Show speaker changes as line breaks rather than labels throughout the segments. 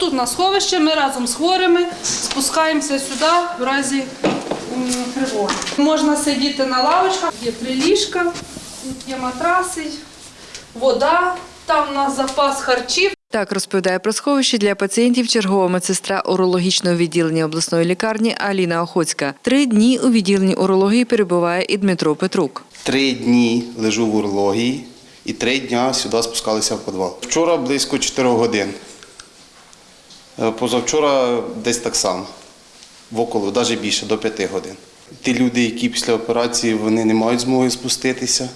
Отут на сховище, ми разом з хворими спускаємося сюди в разі тривоги. Можна сидіти на лавочках, є приліжка, тут є матраси, вода, там у нас запас харчів.
Так розповідає про сховище для пацієнтів чергова медсестра урологічного відділення обласної лікарні Аліна Охоцька. Три дні у відділенні урології перебуває і Дмитро Петрук.
Три дні лежу в урології і три дня сюди спускалися в підвал. Вчора близько 4 годин. Е, Позавчора десь так само. В около, навіть більше, до п'яти годин. Ті люди, які після операції вони не мають змоги спуститися,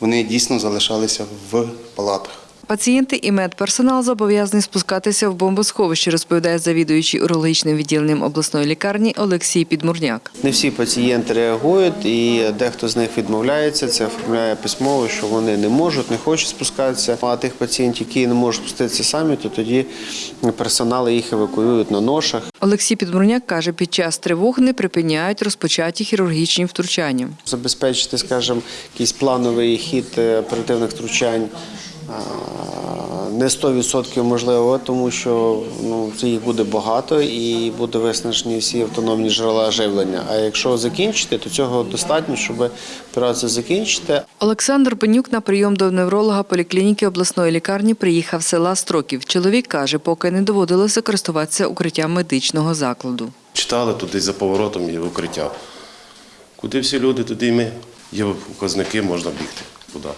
вони дійсно залишалися в палатах.
Пацієнти і медперсонал зобов'язані спускатися в бомбосховище, розповідає завідуючий урологічним відділенням обласної лікарні Олексій Підмурняк.
Не всі пацієнти реагують, і дехто з них відмовляється. Це оформляє письмово, що вони не можуть, не хочуть спускатися. А тих пацієнтів, які не можуть спуститися самі, то тоді персонали їх евакуюють на ношах.
Олексій Підмурняк каже, під час тривог не припиняють розпочаті хірургічні втручання.
Забезпечити, скажімо, якийсь плановий хід е, оперативних втручань. Не 100% можливо, тому що ну, їх буде багато і буде виснажені всі автономні джерела живлення. А якщо закінчити, то цього достатньо, щоб операцію закінчити.
Олександр Пенюк на прийом до невролога поліклініки обласної лікарні приїхав з села Строків. Чоловік каже, поки не доводилося користуватися укриттям медичного закладу.
Читали десь за поворотом є укриття. Куди всі люди, туди і ми. Є показники, можна бігти. Куди?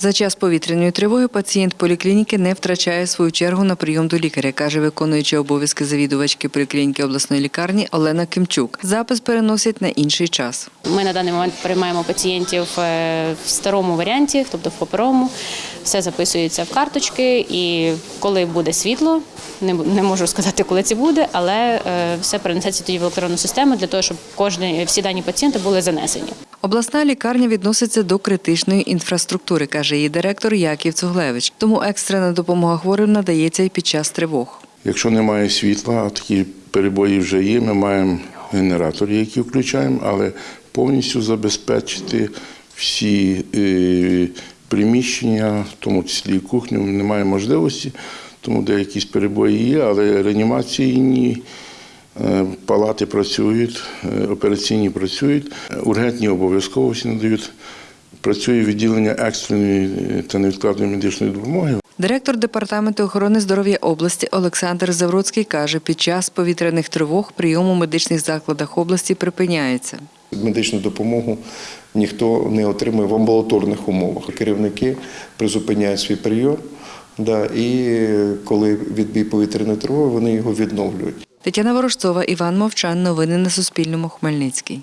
За час повітряної тривоги пацієнт поліклініки не втрачає свою чергу на прийом до лікаря, каже виконуюча обов'язки завідувачки поліклініки обласної лікарні Олена Кимчук. Запис переносять на інший час.
Ми на даний момент приймаємо пацієнтів е, в старому варіанті, тобто в паперовому. Все записується в карточки, і коли буде світло, не можу сказати, коли це буде, але е, все перенесеться тоді в електронну систему для того, щоб кожні всі дані пацієнта були занесені.
Обласна лікарня відноситься до критичної інфраструктури, каже її директор Яків Цуглевич. Тому екстрена допомога хворим надається і під час тривог.
Якщо немає світла, а такі перебої вже є, ми маємо генератори, які включаємо, але повністю забезпечити всі е, приміщення, в тому числі кухню, немає можливості, тому де якісь перебої є, але реанімаційні е, палати працюють, е, операційні працюють, ургентні обов'язково всі надають. Працює відділення екстреної е, та невідкладної медичної допомоги.
Директор департаменту охорони здоров'я області Олександр Завроцький каже, під час повітряних тривог прийом у медичних закладах області припиняється.
Медичну допомогу ніхто не отримує в амбулаторних умовах. Керівники призупиняють свій прийом, да, і коли відбій повітряної тривоги, вони його відновлюють.
Тетяна Ворожцова, Іван Мовчан. Новини на Суспільному. Хмельницький.